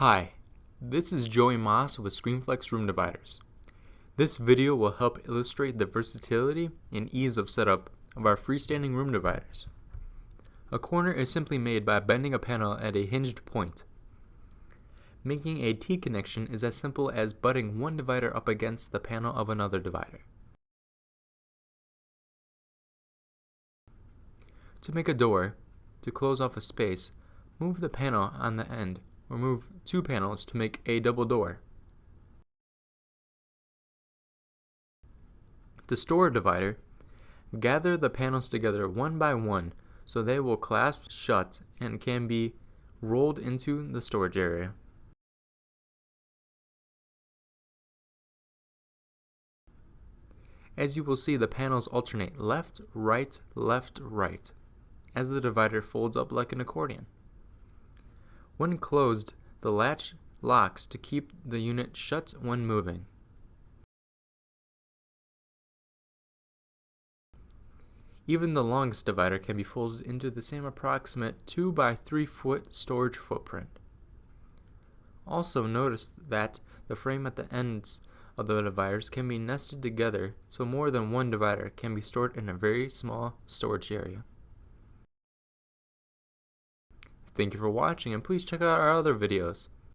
Hi, this is Joey Moss with ScreenFlex Room Dividers. This video will help illustrate the versatility and ease of setup of our freestanding room dividers. A corner is simply made by bending a panel at a hinged point. Making a T-connection is as simple as butting one divider up against the panel of another divider. To make a door, to close off a space, move the panel on the end or move two panels to make a double door. To store a divider, gather the panels together one by one so they will clasp shut and can be rolled into the storage area. As you will see, the panels alternate left, right, left, right, as the divider folds up like an accordion. When closed, the latch locks to keep the unit shut when moving. Even the longest divider can be folded into the same approximate 2 by 3 foot storage footprint. Also notice that the frame at the ends of the dividers can be nested together so more than one divider can be stored in a very small storage area. Thank you for watching and please check out our other videos.